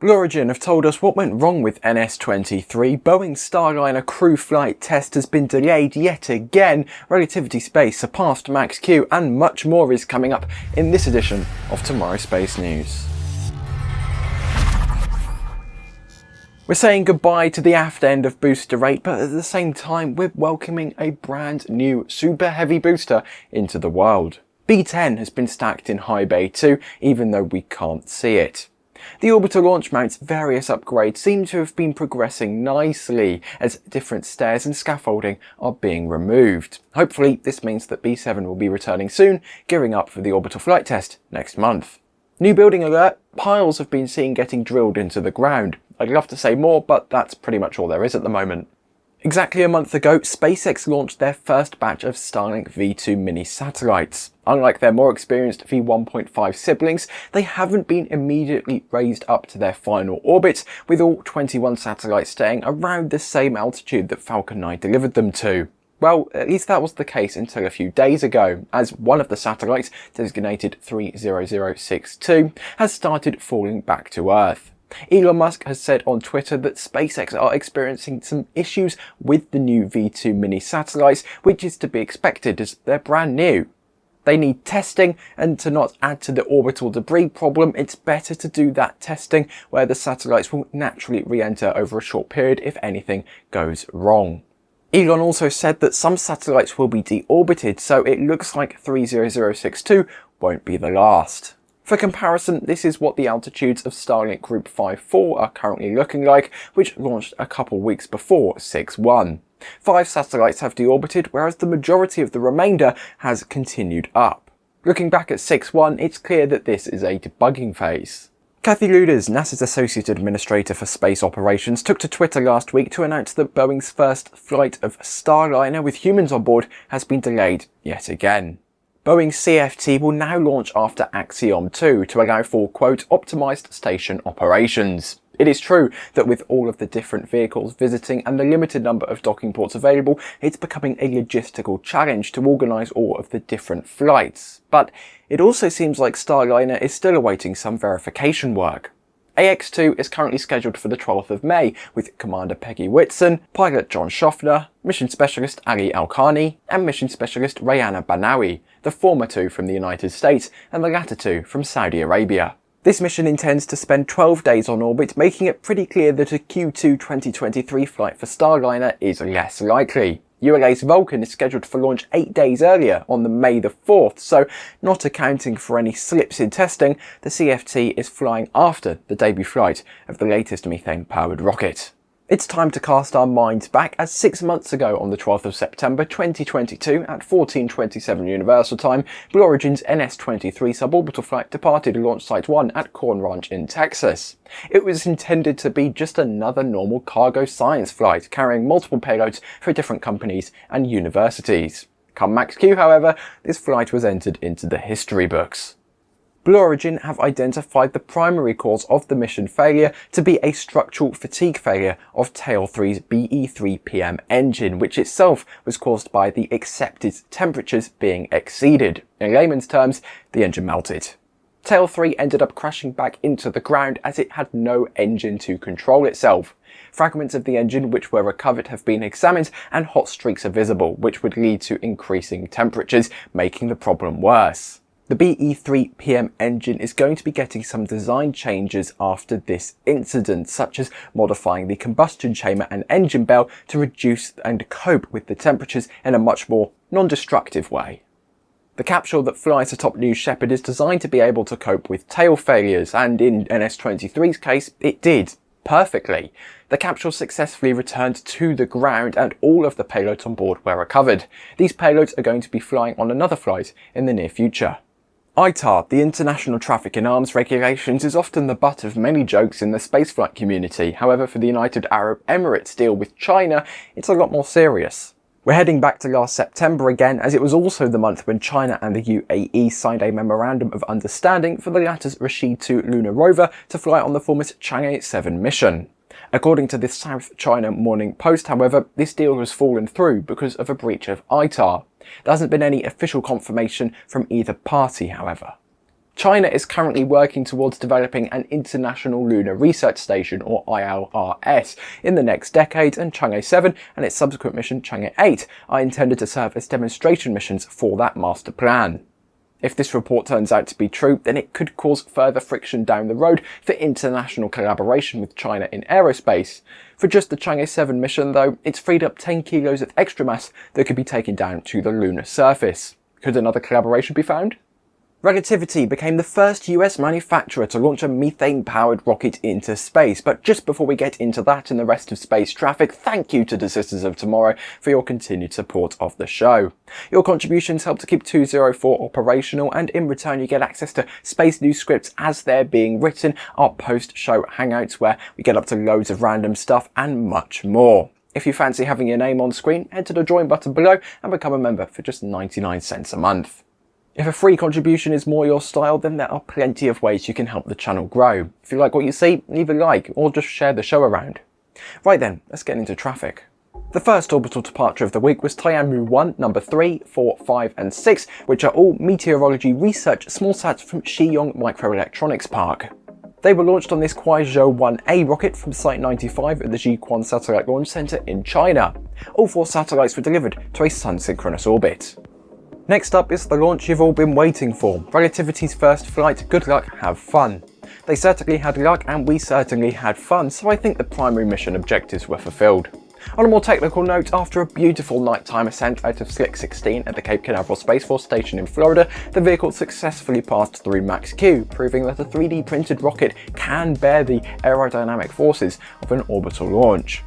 Blue Origin have told us what went wrong with NS-23, Boeing's Starliner crew flight test has been delayed yet again, Relativity Space surpassed Max-Q and much more is coming up in this edition of TMRO Space News. We're saying goodbye to the aft end of booster rate, but at the same time we're welcoming a brand new super heavy booster into the world. B10 has been stacked in high bay too, even though we can't see it. The orbital launch mount's various upgrades seem to have been progressing nicely as different stairs and scaffolding are being removed. Hopefully this means that B7 will be returning soon, gearing up for the orbital flight test next month. New building alert, piles have been seen getting drilled into the ground. I'd love to say more, but that's pretty much all there is at the moment. Exactly a month ago, SpaceX launched their first batch of Starlink V2 mini satellites. Unlike their more experienced V1.5 siblings, they haven't been immediately raised up to their final orbit, with all 21 satellites staying around the same altitude that Falcon 9 delivered them to. Well, at least that was the case until a few days ago, as one of the satellites, designated 30062, has started falling back to Earth. Elon Musk has said on Twitter that SpaceX are experiencing some issues with the new V2 mini satellites, which is to be expected as they're brand new. They need testing, and to not add to the orbital debris problem, it's better to do that testing where the satellites will naturally re-enter over a short period if anything goes wrong. Elon also said that some satellites will be deorbited, so it looks like 30062 won't be the last. For comparison, this is what the altitudes of Starlink Group 5-4 are currently looking like, which launched a couple weeks before 6-1. Five satellites have deorbited, whereas the majority of the remainder has continued up. Looking back at 6-1, it's clear that this is a debugging phase. Kathy Lueders, NASA's Associate Administrator for Space Operations, took to Twitter last week to announce that Boeing's first flight of Starliner with humans on board has been delayed yet again. Boeing CFT will now launch after Axiom 2 to allow for quote optimized station operations. It is true that with all of the different vehicles visiting and the limited number of docking ports available, it's becoming a logistical challenge to organise all of the different flights. But it also seems like Starliner is still awaiting some verification work. AX2 is currently scheduled for the 12th of May with Commander Peggy Whitson, pilot John Shoffner, mission specialist Ali AlQarni, and mission specialist Rayyanah Barnawi, the former two from the United States and the latter two from Saudi Arabia. This mission intends to spend 12 days on orbit, making it pretty clear that a Q2 2023 flight for Starliner is less likely. ULA's Vulcan is scheduled for launch 8 days earlier on the May the 4th, so not accounting for any slips in testing, the CFT is flying after the debut flight of the latest methane-powered rocket. It's time to cast our minds back as six months ago on the 12th of September 2022 at 1427 Universal Time, Blue Origin's NS-23 suborbital flight departed Launch Site 1 at Corn Ranch in Texas. It was intended to be just another normal cargo science flight, carrying multiple payloads for different companies and universities. Come Max-Q, however, this flight was entered into the history books. Blue Origin have identified the primary cause of the mission failure to be a structural fatigue failure of Tail 3's BE3PM engine, which itself was caused by the accepted temperatures being exceeded. In layman's terms, the engine melted. Tail 3 ended up crashing back into the ground as it had no engine to control itself. Fragments of the engine which were recovered have been examined and hot streaks are visible, which would lead to increasing temperatures, making the problem worse. The BE3 PM engine is going to be getting some design changes after this incident, such as modifying the combustion chamber and engine bell to reduce and cope with the temperatures in a much more non-destructive way. The capsule that flies atop New Shepard is designed to be able to cope with tail failures, and in NS-23's case, it did perfectly. The capsule successfully returned to the ground and all of the payloads on board were recovered. These payloads are going to be flying on another flight in the near future. ITAR, the International Traffic in Arms Regulations, is often the butt of many jokes in the spaceflight community. However, for the United Arab Emirates deal with China, it's a lot more serious. We're heading back to last September again, as it was also the month when China and the UAE signed a Memorandum of Understanding for the latter's Rashid 2 lunar rover to fly on the former's Chang'e 7 mission. According to the South China Morning Post, however, this deal has fallen through because of a breach of ITAR. There hasn't been any official confirmation from either party, however. China is currently working towards developing an International Lunar Research Station or ILRS in the next decade and Chang'e 7 and its subsequent mission Chang'e 8 are intended to serve as demonstration missions for that master plan. If this report turns out to be true, then it could cause further friction down the road for international collaboration with China in aerospace. For just the Chang'e 7 mission though, it's freed up 10 kilos of extra mass that could be taken down to the lunar surface. Could another collaboration be found? Relativity became the first US manufacturer to launch a methane-powered rocket into space. But just before we get into that and the rest of space traffic, thank you to the Sisters of Tomorrow for your continued support of the show. Your contributions help to keep 204 operational and in return you get access to space news scripts as they're being written, our post-show hangouts where we get up to loads of random stuff and much more. If you fancy having your name on screen, head to the join button below and become a member for just 99 cents a month. If a free contribution is more your style, then there are plenty of ways you can help the channel grow. If you like what you see, leave a like or just share the show around. Right then, let's get into traffic. The first orbital departure of the week was Tianmu 1, number 3, 4, 5 and 6, which are all meteorology research smallsats from Xiyong Microelectronics Park. They were launched on this Kuaizhou 1A rocket from Site 95 at the Jiuquan Satellite Launch Center in China. All four satellites were delivered to a sun-synchronous orbit. Next up is the launch you've all been waiting for, Relativity's first flight, good luck, have fun. They certainly had luck and we certainly had fun, so I think the primary mission objectives were fulfilled. On a more technical note, after a beautiful nighttime ascent out of Slick 16 at the Cape Canaveral Space Force Station in Florida, the vehicle successfully passed through Max-Q, proving that a 3D printed rocket can bear the aerodynamic forces of an orbital launch.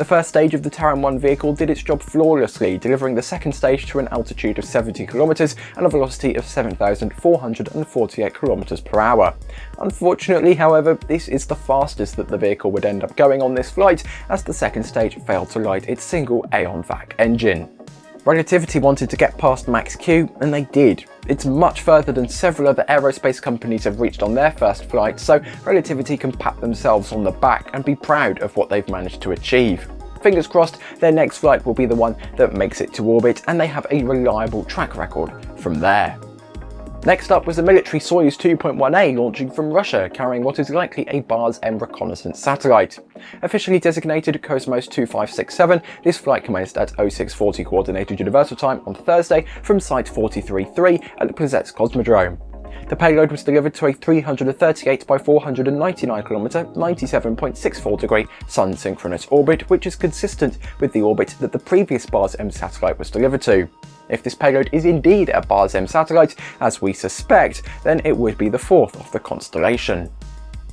The first stage of the Terran 1 vehicle did its job flawlessly, delivering the second stage to an altitude of 70 km and a velocity of 7,448 km per hour. Unfortunately, however, this is the fastest that the vehicle would end up going on this flight, as the second stage failed to light its single Aeon VAC engine. Relativity wanted to get past Max Q, and they did. It's much further than several other aerospace companies have reached on their first flight, so Relativity can pat themselves on the back and be proud of what they've managed to achieve. Fingers crossed, their next flight will be the one that makes it to orbit, and they have a reliable track record from there. Next up was the military Soyuz 2.1A launching from Russia, carrying what is likely a Bars-M reconnaissance satellite. Officially designated Cosmos 2567, this flight commenced at 0640 Coordinated Universal Time on Thursday from Site 43.3 at the Plesetsk Cosmodrome. The payload was delivered to a 338 by 499 km, 97.64 degree sun synchronous orbit, which is consistent with the orbit that the previous Bars-M satellite was delivered to. If this payload is indeed a Bars-M satellite, as we suspect, then it would be the fourth of the constellation.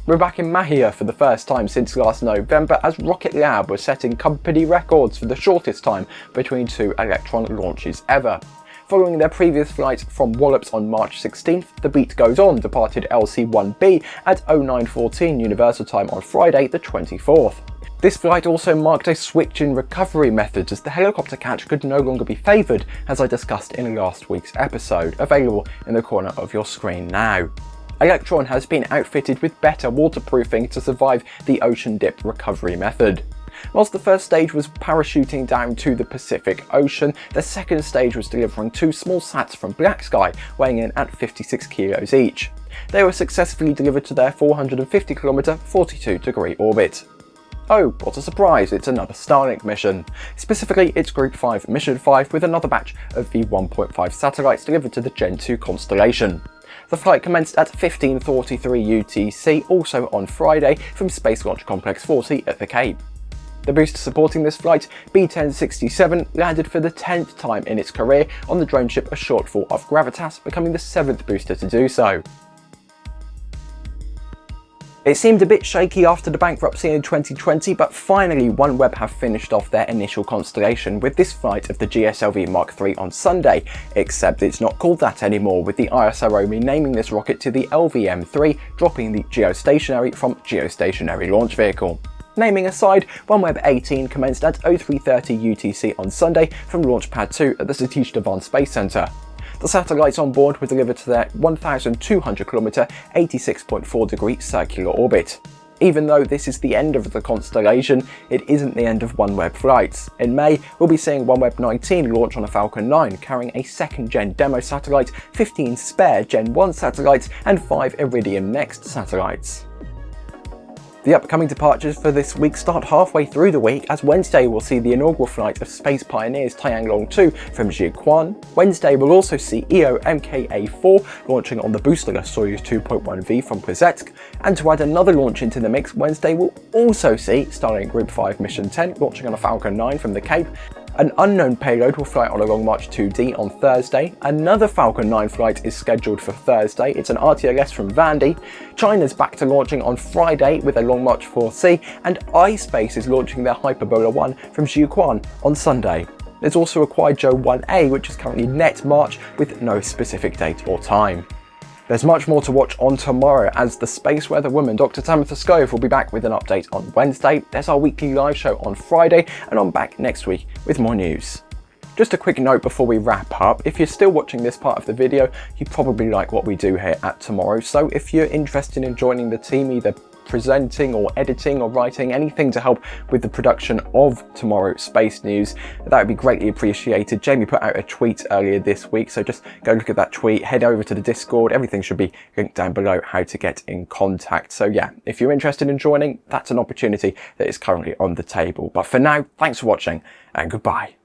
We're back in Mahia for the first time since last November as Rocket Lab was setting company records for the shortest time between two Electron launches ever. Following their previous flight from Wallops on March 16th, the Beat Goes On departed LC-1B at 0914 Universal Time on Friday the 24th. This flight also marked a switch in recovery methods as the helicopter catch could no longer be favoured as I discussed in last week's episode, available in the corner of your screen now. Electron has been outfitted with better waterproofing to survive the ocean dip recovery method. Whilst the first stage was parachuting down to the Pacific Ocean, the second stage was delivering two small sats from BlackSky, weighing in at 56 kilos each. They were successfully delivered to their 450 km 42 degree orbit. Oh, what a surprise, it's another Starlink mission. Specifically, it's Group 5 Mission 5 with another batch of V1.5 satellites delivered to the Gen 2 constellation. The flight commenced at 15.43 UTC, also on Friday, from Space Launch Complex 40 at the Cape. The booster supporting this flight, B-1067, landed for the 10th time in its career on the drone ship a shortfall of Gravitas, becoming the 7th booster to do so. It seemed a bit shaky after the bankruptcy in 2020, but finally OneWeb have finished off their initial constellation with this flight of the GSLV Mark III on Sunday, except it's not called that anymore, with the ISRO renaming this rocket to the LVM-3, dropping the geostationary from geostationary launch vehicle. Naming aside, OneWeb 18 commenced at 0330 UTC on Sunday from Launch Pad 2 at the Satish Dhawan Space Centre. The satellites on board were delivered to their 1,200 km, 86.4 degree circular orbit. Even though this is the end of the constellation, it isn't the end of OneWeb flights. In May, we'll be seeing OneWeb 19 launch on a Falcon 9, carrying a second gen demo satellite, 15 spare Gen 1 satellites, and 5 Iridium Next satellites. The upcoming departures for this week start halfway through the week as Wednesday will see the inaugural flight of Space Pioneers Tianlong 2 from Jiuquan. Wednesday will also see EO MKA-4 launching on the boosterless Soyuz 2.1V from Plesetsk. And to add another launch into the mix, Wednesday will also see Starlink Group 5 Mission 10 launching on a Falcon 9 from the Cape an unknown payload will fly Long March 2D on Thursday. Another Falcon 9 flight is scheduled for Thursday. It's an RTLS from Vandy. China's back to launching on Friday with a Long March 4C. And iSpace is launching their Hyperbola 1 from Jiuquan on Sunday. There's also a Kuaizhou 1A which is currently net March with no specific date or time. There's much more to watch on tomorrow as the space weather woman Dr. Tamitha Skov will be back with an update on Wednesday. There's our weekly live show on Friday and I'm back next week with more news. Just a quick note before we wrap up, if you're still watching this part of the video, you probably like what we do here at TMRO, so if you're interested in joining the team either presenting or editing or writing, anything to help with the production of tomorrow's space news, that would be greatly appreciated. Jamie put out a tweet earlier this week, so just go look at that tweet, head over to the Discord, everything should be linked down below how to get in contact. So yeah, if you're interested in joining, that's an opportunity that is currently on the table. But for now, thanks for watching and goodbye.